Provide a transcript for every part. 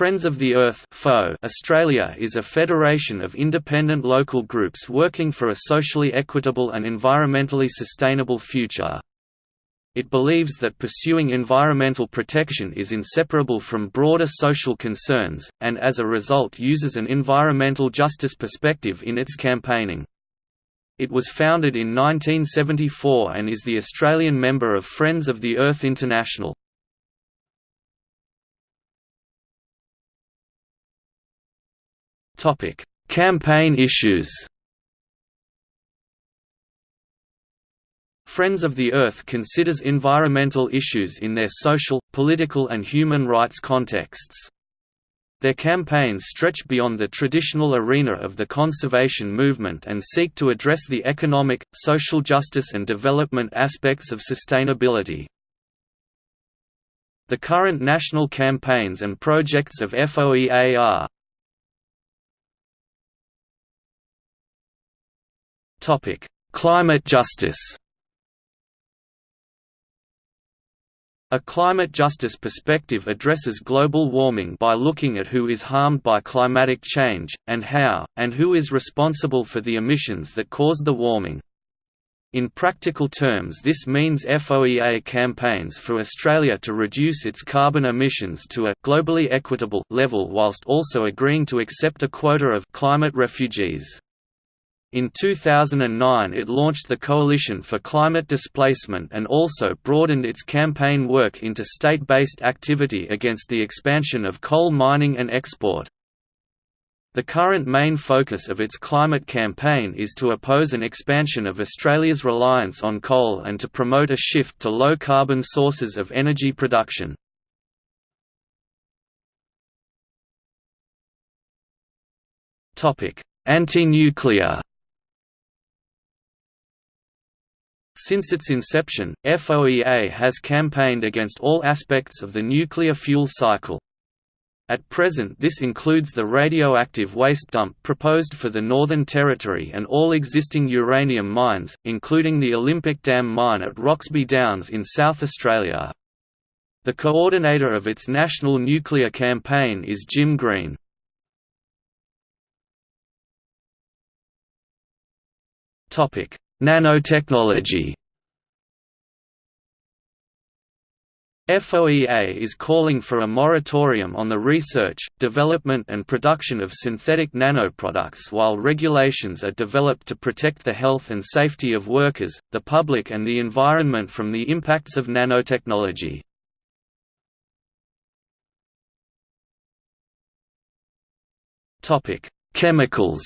Friends of the Earth Australia is a federation of independent local groups working for a socially equitable and environmentally sustainable future. It believes that pursuing environmental protection is inseparable from broader social concerns, and as a result uses an environmental justice perspective in its campaigning. It was founded in 1974 and is the Australian member of Friends of the Earth International. Topic: Campaign issues. Friends of the Earth considers environmental issues in their social, political and human rights contexts. Their campaigns stretch beyond the traditional arena of the conservation movement and seek to address the economic, social justice and development aspects of sustainability. The current national campaigns and projects of FOEA are Topic: Climate justice. A climate justice perspective addresses global warming by looking at who is harmed by climatic change, and how, and who is responsible for the emissions that caused the warming. In practical terms this means FOEA campaigns for Australia to reduce its carbon emissions to a globally equitable level whilst also agreeing to accept a quota of climate refugees. In 2009 it launched the Coalition for Climate Displacement and also broadened its campaign work into state-based activity against the expansion of coal mining and export. The current main focus of its climate campaign is to oppose an expansion of Australia's reliance on coal and to promote a shift to low-carbon sources of energy production. Anti-nuclear Since its inception, FOEA has campaigned against all aspects of the nuclear fuel cycle. At present this includes the radioactive waste dump proposed for the Northern Territory and all existing uranium mines, including the Olympic Dam mine at Roxby Downs in South Australia. The coordinator of its national nuclear campaign is Jim Green. Nanotechnology FOEA is calling for a moratorium on the research, development and production of synthetic nanoproducts while regulations are developed to protect the health and safety of workers, the public and the environment from the impacts of nanotechnology. Chemicals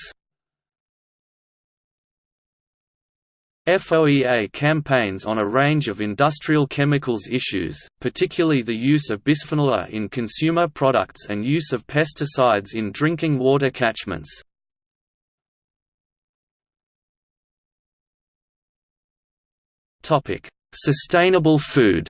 FOEA campaigns on a range of industrial chemicals issues, particularly the use of bisphenol A in consumer products and use of pesticides in drinking water catchments. Sustainable food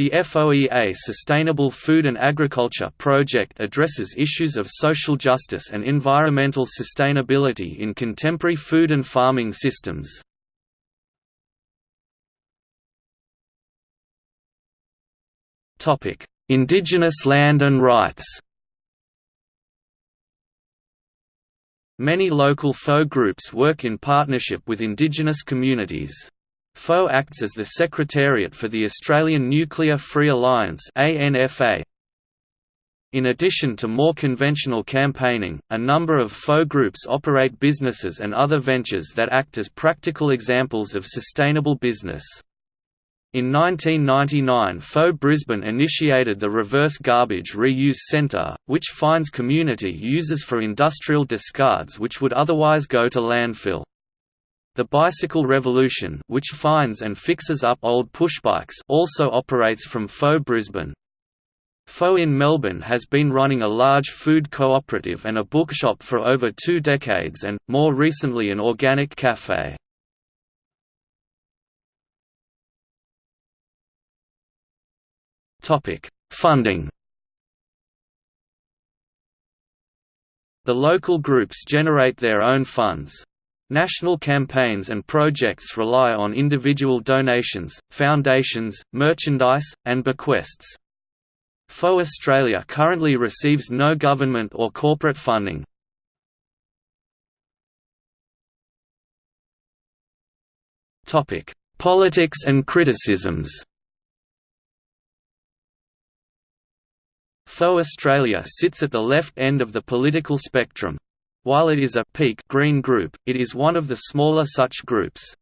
The FOEA Sustainable Food and Agriculture project addresses issues of social justice and environmental sustainability in contemporary food and farming systems. Indigenous land and rights Many local FO groups work in partnership with indigenous communities. FO acts as the secretariat for the Australian Nuclear Free Alliance. In addition to more conventional campaigning, a number of FO groups operate businesses and other ventures that act as practical examples of sustainable business. In 1999 FO Brisbane initiated the Reverse Garbage Reuse Centre, which finds community uses for industrial discards which would otherwise go to landfill. The Bicycle Revolution which finds and fixes up old pushbikes also operates from FO Brisbane. FO in Melbourne has been running a large food cooperative and a bookshop for over two decades and, more recently an organic café. Funding The local groups generate their own funds, National campaigns and projects rely on individual donations, foundations, merchandise, and bequests. FO Australia currently receives no government or corporate funding. Politics and criticisms FO Australia sits at the left end of the political spectrum. While it is a peak green group, it is one of the smaller such groups.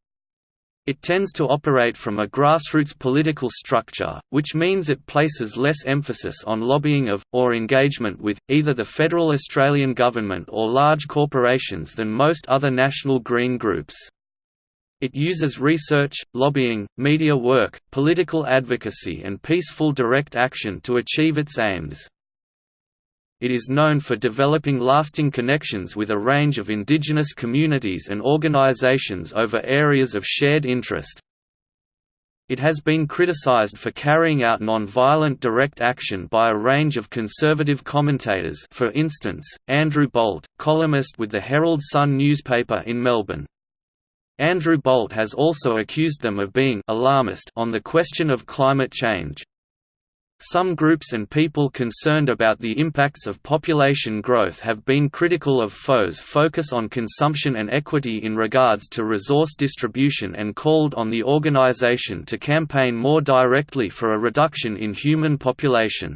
It tends to operate from a grassroots political structure, which means it places less emphasis on lobbying of, or engagement with, either the federal Australian government or large corporations than most other national green groups. It uses research, lobbying, media work, political advocacy and peaceful direct action to achieve its aims. It is known for developing lasting connections with a range of indigenous communities and organizations over areas of shared interest. It has been criticized for carrying out non-violent direct action by a range of conservative commentators for instance, Andrew Bolt, columnist with the Herald Sun newspaper in Melbourne. Andrew Bolt has also accused them of being alarmist on the question of climate change. Some groups and people concerned about the impacts of population growth have been critical of FO's focus on consumption and equity in regards to resource distribution and called on the organization to campaign more directly for a reduction in human population.